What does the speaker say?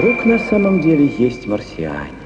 вдруг на самом деле есть марсиане.